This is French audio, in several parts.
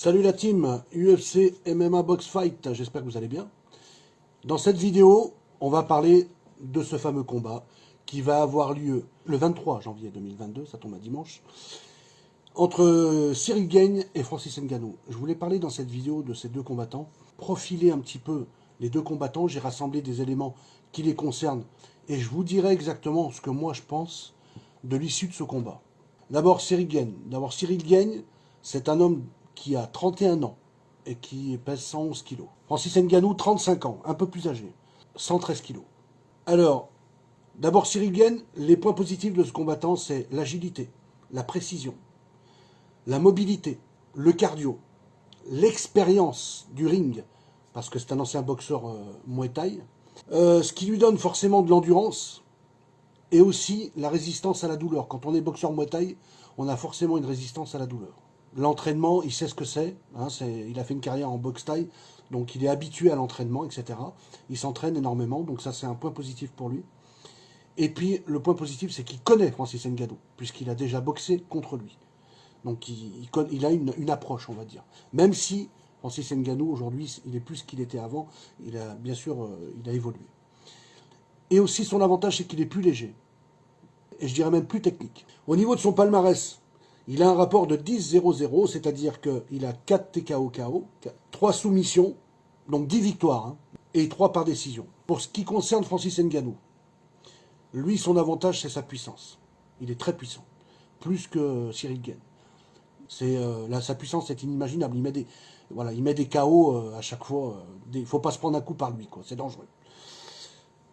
Salut la team UFC MMA Box Fight, j'espère que vous allez bien. Dans cette vidéo, on va parler de ce fameux combat qui va avoir lieu le 23 janvier 2022, ça tombe à dimanche, entre Cyril Gagne et Francis Ngannou. Je voulais parler dans cette vidéo de ces deux combattants, profiler un petit peu les deux combattants, j'ai rassemblé des éléments qui les concernent et je vous dirai exactement ce que moi je pense de l'issue de ce combat. D'abord Cyril Gagne. D'abord Cyril Gagne, c'est un homme qui a 31 ans et qui pèse 111 kg. Francis Ngannou, 35 ans, un peu plus âgé, 113 kg. Alors, d'abord Cyril Gagne, les points positifs de ce combattant, c'est l'agilité, la précision, la mobilité, le cardio, l'expérience du ring, parce que c'est un ancien boxeur euh, euh, ce qui lui donne forcément de l'endurance, et aussi la résistance à la douleur. Quand on est boxeur Muay on a forcément une résistance à la douleur. L'entraînement, il sait ce que c'est, hein, il a fait une carrière en boxe Thai, donc il est habitué à l'entraînement, etc. Il s'entraîne énormément, donc ça c'est un point positif pour lui. Et puis le point positif, c'est qu'il connaît Francis Ngannou, puisqu'il a déjà boxé contre lui. Donc il, a une, approche, on va dire. Même si Francis Ngannou, aujourd'hui, il est plus qu'il était avant, il a bien sûr euh, il a évolué. Et aussi son avantage, c'est qu'il est plus léger. Et je dirais même plus technique. Au niveau de son palmarès, il a un rapport de 10-0-0, c'est-à-dire qu'il a 4 TKO KO, 3 soumissions, donc 10 victoires, hein, et 3 par décision. Pour ce qui concerne Francis Ngannou, lui, son avantage, c'est sa puissance. Il est très puissant, plus que Cyril Gain. Euh, sa puissance est inimaginable. Il met des, voilà, KO euh, à chaque fois. Il ne faut pas se prendre un coup par lui, c'est dangereux.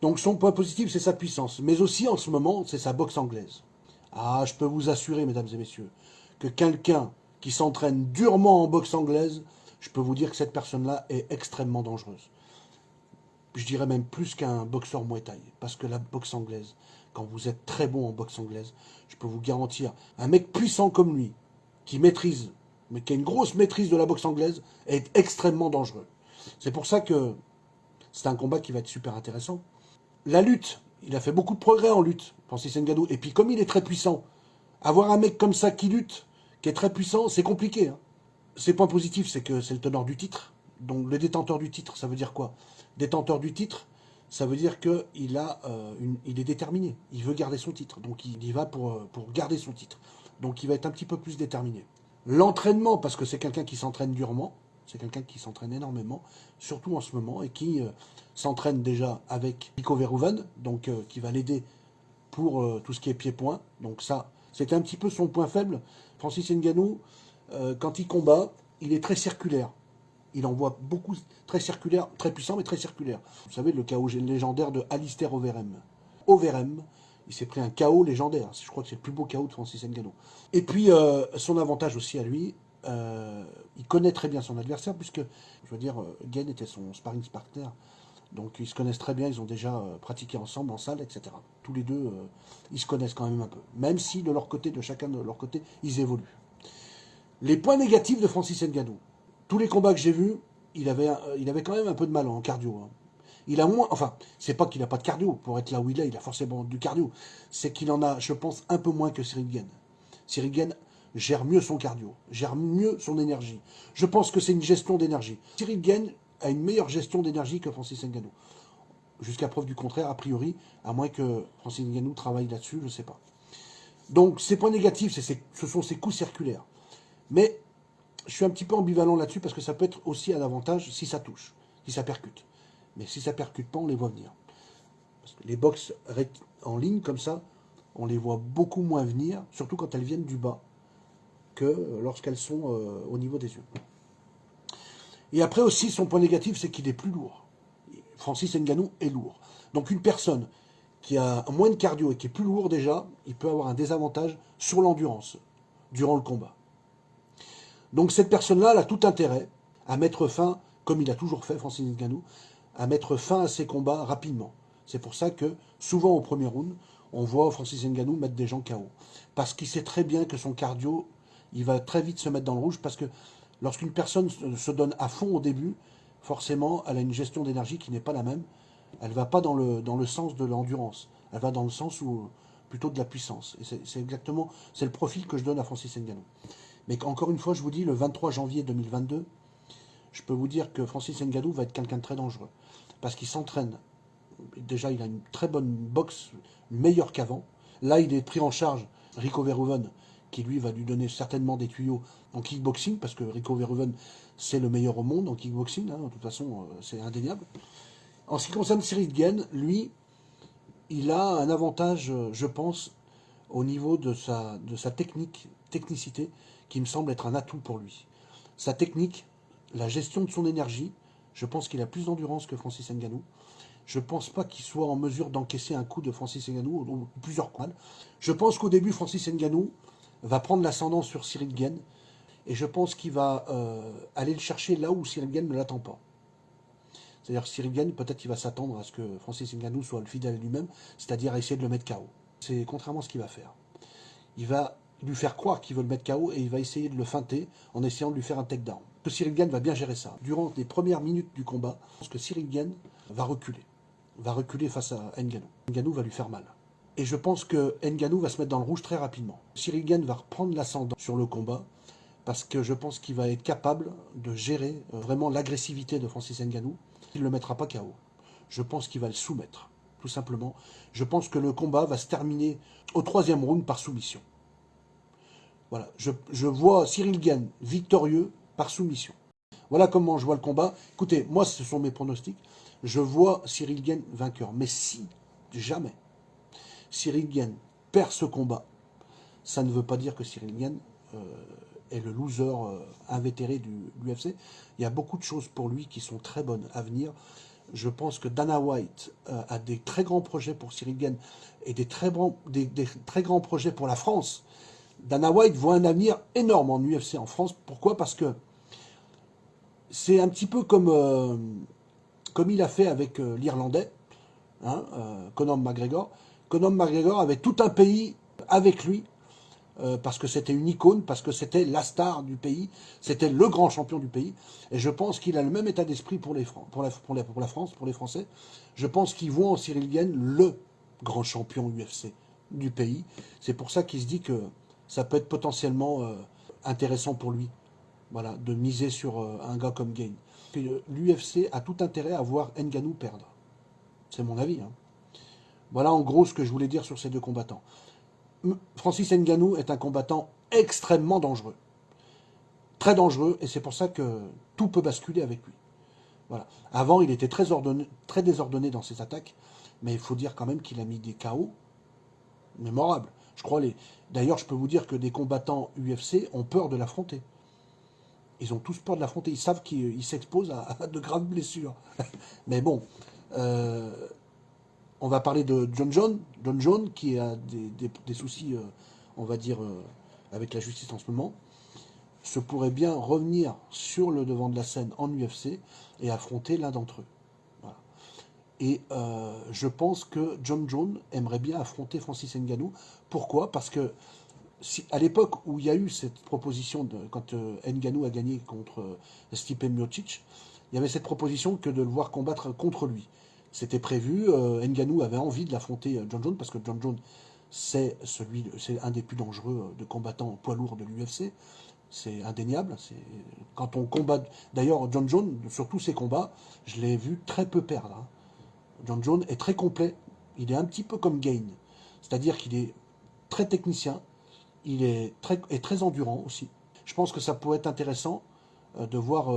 Donc son point positif, c'est sa puissance. Mais aussi, en ce moment, c'est sa boxe anglaise. Ah, je peux vous assurer, mesdames et messieurs, que quelqu'un qui s'entraîne durement en boxe anglaise, je peux vous dire que cette personne-là est extrêmement dangereuse. Je dirais même plus qu'un boxeur Muay. Parce que la boxe anglaise, quand vous êtes très bon en boxe anglaise, je peux vous garantir, un mec puissant comme lui, qui maîtrise, mais qui a une grosse maîtrise de la boxe anglaise, est extrêmement dangereux. C'est pour ça que c'est un combat qui va être super intéressant. La lutte, il a fait beaucoup de progrès en lutte, Francis Ngannou. Et puis comme il est très puissant, avoir un mec comme ça qui lutte, qui est très puissant, c'est compliqué. Hein. Ses points positifs, c'est que c'est le teneur du titre. Donc le détenteur du titre, ça veut dire quoi? Détenteur du titre, ça veut dire qu'il euh, est déterminé. Il veut garder son titre. Donc il y va euh, pour garder son titre. Donc il va être un petit peu plus déterminé. L'entraînement, parce que c'est quelqu'un qui s'entraîne durement, c'est quelqu'un qui s'entraîne énormément, surtout en ce moment, et qui euh, s'entraîne déjà avec Nico Verhoeven, donc qui va l'aider pour euh, tout ce qui est pied-point. Donc ça, c'était un petit peu son point faible. Francis Ngannou, euh, quand il combat, il est très circulaire. Il envoie beaucoup, très circulaire, très puissant, mais très circulaire. Vous savez, le chaos légendaire de Alistair Overeem. Overeem, il s'est pris un chaos légendaire. Je crois que c'est le plus beau chaos de Francis Ngannou. Et puis, euh, son avantage aussi à lui, il connaît très bien son adversaire, puisque, je veux dire, Gain était son sparring partner donc ils se connaissent très bien, ils ont déjà euh, pratiqué ensemble en salle, etc. Tous les deux, euh, ils se connaissent quand même un peu. Même si de leur côté, de chacun de leur côté, ils évoluent. Les points négatifs de Francis Ngannou. Tous les combats que j'ai vus, il avait, euh, il avait quand même un peu de mal en cardio. Hein. Il a moins, enfin, c'est pas qu'il n'a pas de cardio. Pour être là où il est, il a forcément du cardio. C'est qu'il en a, je pense, un peu moins que Cyril Gain. Gère mieux son cardio, gère mieux son énergie. Je pense que c'est une gestion d'énergie. Cyril Gain a une meilleure gestion d'énergie que Francis Ngannou. Jusqu'à preuve du contraire, a priori, à moins que Francis Ngannou travaille là-dessus, je ne sais pas. Donc, ces points négatifs, ce sont ces coups circulaires. Mais je suis un petit peu ambivalent là-dessus parce que ça peut être aussi un avantage si ça touche, si ça percute. Mais si ça percute pas, on les voit venir. Parce que les box en ligne comme ça, on les voit beaucoup moins venir, surtout quand elles viennent du bas, que lorsqu'elles sont euh, au niveau des yeux. Et après aussi, son point négatif, c'est qu'il est plus lourd. Francis Ngannou est lourd. Donc une personne qui a moins de cardio et qui est plus lourd déjà, il peut avoir un désavantage sur l'endurance durant le combat. Donc cette personne-là, elle a tout intérêt à mettre fin, comme il a toujours fait, Francis Ngannou, à mettre fin à ses combats rapidement. C'est pour ça que, souvent au premier round, on voit Francis Ngannou mettre des gens KO. Parce qu'il sait très bien que son cardio, il va très vite se mettre dans le rouge, parce que Lorsqu'une personne se donne à fond au début, forcément, elle a une gestion d'énergie qui n'est pas la même. Elle ne va pas dans le, dans le sens de l'endurance. Elle va dans le sens où, plutôt de la puissance. Et c'est exactement, c'est le profil que je donne à Francis Ngannou. Mais encore une fois, je vous dis, le 23 janvier 2022, je peux vous dire que Francis Ngannou va être quelqu'un de très dangereux. Parce qu'il s'entraîne. Déjà, il a une très bonne boxe, meilleure qu'avant. Là, il est pris en charge, Rico Verhoeven, qui lui va lui donner certainement des tuyaux en kickboxing, parce que Rico Verhoeven, c'est le meilleur au monde en kickboxing, hein, de toute façon, euh, c'est indéniable. En ce qui concerne Cyril Guen, lui, il a un avantage, euh, je pense, au niveau de sa, de sa technique, technicité, qui me semble être un atout pour lui. Sa technique, la gestion de son énergie, je pense qu'il a plus d'endurance que Francis Ngannou. Je ne pense pas qu'il soit en mesure d'encaisser un coup de Francis Ngannou, ou plusieurs coups. Je pense qu'au début, Francis Ngannou va prendre l'ascendant sur Cyril et je pense qu'il va euh, aller le chercher là où Cyril ne l'attend pas. C'est-à-dire Cyril peut-être qu'il va s'attendre à ce que Francis Ngannou soit le fidèle lui-même, c'est-à-dire à essayer de le mettre KO. C'est contrairement à ce qu'il va faire. Il va lui faire croire qu'il veut le mettre KO et il va essayer de le feinter en essayant de lui faire un takedown. Que Cyril va bien gérer ça. Durant les premières minutes du combat, je pense que Cyril va reculer. Va reculer face à Ngannou. Ngannou va lui faire mal. Et je pense que Ngannou va se mettre dans le rouge très rapidement. Cyril Guen va reprendre l'ascendant sur le combat parce que je pense qu'il va être capable de gérer euh, vraiment l'agressivité de Francis Ngannou il ne le mettra pas KO. Je pense qu'il va le soumettre, tout simplement. Je pense que le combat va se terminer au troisième round par soumission. Voilà, je, vois Cyril Gann victorieux par soumission. Voilà comment je vois le combat. Écoutez, moi, ce sont mes pronostics. Je vois Cyril Gann vainqueur. Mais si, jamais, Cyril perd ce combat, ça ne veut pas dire que Cyril euh, est le loser euh, invétéré du, l'UFC. Il y a beaucoup de choses pour lui qui sont très bonnes à venir. Je pense que Dana White euh, a des très grands projets pour Cyril et des très, grands projets pour la France. Dana White voit un avenir énorme en UFC en France. Pourquoi? Parce que c'est un petit peu comme, euh, il a fait avec l'Irlandais, hein, Conor McGregor. Conor McGregor avait tout un pays avec lui euh, parce que c'était une icône, parce que c'était la star du pays, c'était le grand champion du pays. Et je pense qu'il a le même état d'esprit pour, la, France, pour les Français. Je pense qu'ils voient en Cyril le grand champion UFC du pays. C'est pour ça qu'il se dit que ça peut être potentiellement euh, intéressant pour lui voilà, de miser sur euh, un gars comme Gain. L'UFC a tout intérêt à voir Nganou perdre. C'est mon avis. Hein. Voilà en gros ce que je voulais dire sur ces deux combattants. Francis Ngannou est un combattant extrêmement dangereux. Très dangereux, et c'est pour ça que tout peut basculer avec lui. Voilà. Avant, il était très, très désordonné dans ses attaques, mais il faut dire quand même qu'il a mis des KO mémorables. Je crois les. D'ailleurs, je peux vous dire que des combattants UFC ont peur de l'affronter. Ils ont tous peur de l'affronter. Ils savent qu'ils s'exposent à, de graves blessures. mais bon, euh, on va parler de John John, John John qui a des, soucis, euh, on va dire, euh, avec la justice en ce moment, se pourrait bien revenir sur le devant de la scène en UFC et affronter l'un d'entre eux. Et euh, je pense que John John aimerait bien affronter Francis Ngannou. Pourquoi? Parce que à l'époque où il y a eu cette proposition, quand Ngannou a gagné contre Stipe Miocic, il y avait cette proposition que de le voir combattre contre lui. C'était prévu. Euh, Nganou avait envie de l'affronter euh, John Jones parce que John Jones, c'est celui, c'est un des plus dangereux euh, de combattants poids lourds de l'UFC. C'est indéniable. Quand on combat. D'ailleurs, John Jones, sur tous ses combats, je l'ai vu très peu perdre. Hein. John Jones est très complet. Il est un petit peu comme Gain. C'est-à-dire qu'il est très technicien. Il est très, très endurant aussi. Je pense que ça pourrait être intéressant de voir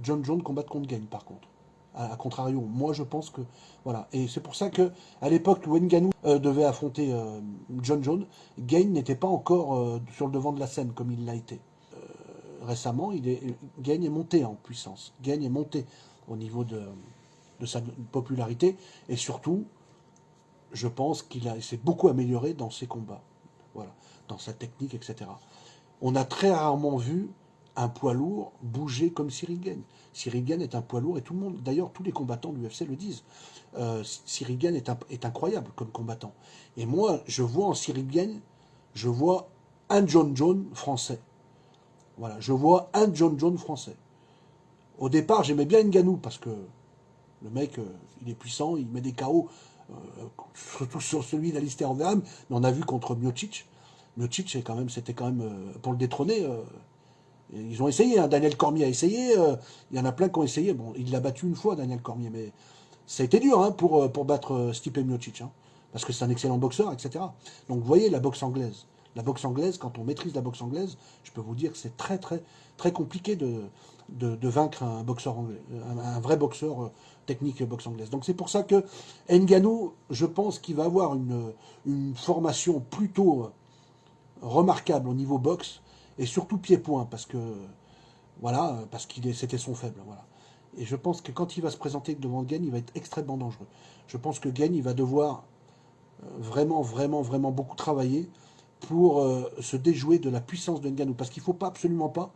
John Jones combattre contre Gain, par contre à, contrario. Moi, je pense que... Voilà. Et c'est pour ça que à l'époque où euh, devait affronter euh, John Jones, Gain n'était pas encore euh, sur le devant de la scène comme il l'a été. récemment, il est, Gain est monté en puissance. Gain est monté au niveau de, de sa popularité. Et surtout, je pense qu'il s'est beaucoup amélioré dans ses combats. Voilà. Dans sa technique, etc. On a très rarement vu un poids lourd bouger comme Sirigen. Sirigen est un poids lourd et tout le monde, d'ailleurs tous les combattants de l'UFC le disent. Euh, est, incroyable comme combattant. Et moi, je vois en Sirigen, je vois un John John français. Voilà, je vois un John John français. Au départ, j'aimais bien Nganou parce que le mec, euh, il est puissant, il met des KO, euh, surtout sur celui d'Alistair Overeem, mais on a vu contre Miocic. Miocic, c'était quand même, pour le détrôner, Ils ont essayé, hein. Daniel Cormier a essayé, euh, il y en a plein qui ont essayé. Bon, il l'a battu une fois, Daniel Cormier, mais ça a été dur hein, pour, euh, pour battre euh, Stipe Miocic, hein, parce que c'est un excellent boxeur, etc. Donc vous voyez la boxe anglaise. La boxe anglaise, quand on maîtrise la boxe anglaise, je peux vous dire que c'est très très très compliqué de, de, vaincre un boxeur anglais, un, vrai boxeur technique boxe anglaise. Donc c'est pour ça que Nganou, je pense qu'il va avoir une, une formation plutôt remarquable au niveau boxe, et surtout pied-point, parce que voilà, parce qu'il c'était son faible. Voilà. Et je pense que quand il va se présenter devant Gain, il va être extrêmement dangereux. Je pense que Gain, il va devoir euh, vraiment, vraiment, vraiment beaucoup travailler pour euh, se déjouer de la puissance de Nganou. Parce qu'il ne faut pas, absolument pas,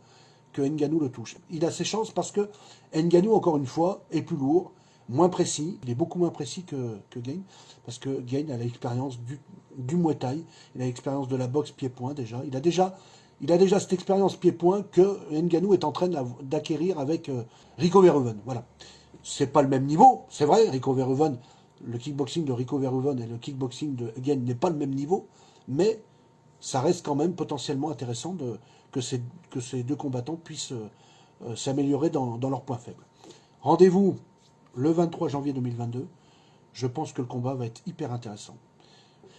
que Nganou le touche. Il a ses chances parce que Nganou, encore une fois, est plus lourd, moins précis. Il est beaucoup moins précis que, que Gain. Parce que Gain a l'expérience du, du Muay Thai. Il a l'expérience de la boxe pied-point déjà. Il a déjà il a déjà cette expérience pied-point que Nganou est en train d'acquérir avec euh, Rico Verhoeven. Voilà. C'est pas le même niveau, c'est vrai, Rico Verhoeven, le kickboxing de Rico Verhoeven et le kickboxing de Gain n'est pas le même niveau, mais ça reste quand même potentiellement intéressant que, ces, deux combattants puissent euh, euh, s'améliorer dans, leurs points faibles. Rendez-vous le 23 janvier 2022. Je pense que le combat va être hyper intéressant.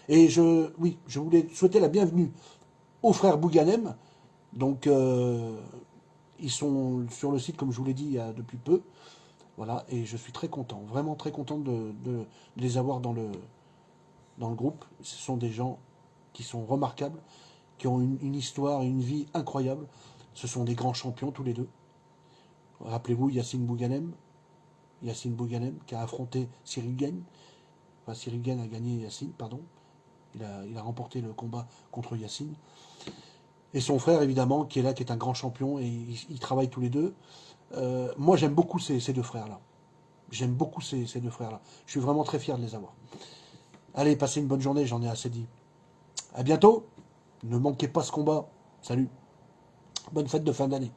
Et oui, je voulais souhaiter la bienvenue aux frères Bouganem. Donc, euh, ils sont sur le site, comme je vous l'ai dit, depuis peu. Voilà, et je suis très content, vraiment très content de, les avoir dans le, dans le groupe. Ce sont des gens qui sont remarquables, qui ont une, histoire, une vie incroyable. Ce sont des grands champions tous les deux. Rappelez-vous Yacine Bouganem, Yacine Bouganem qui a affronté Cyril Gagne. Enfin, Cyril a gagné Yacine, pardon. Il a, remporté le combat contre Yacine. Et son frère, évidemment, qui est là, qui est un grand champion, et ils, travaillent tous les deux. Euh, moi, j'aime beaucoup ces, deux frères-là. J'aime beaucoup ces, deux frères-là. Je suis vraiment très fier de les avoir. Allez, passez une bonne journée, j'en ai assez dit. À bientôt. Ne manquez pas ce combat. Salut. Bonne fête de fin d'année.